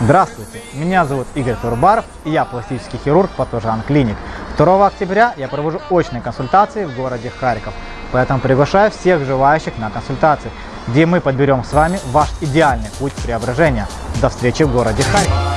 Здравствуйте, меня зовут Игорь Турбаров и я пластический хирург Патожан Клиник. 2 октября я провожу очные консультации в городе Харьков, поэтому приглашаю всех желающих на консультации, где мы подберем с вами ваш идеальный путь преображения. До встречи в городе Харьков.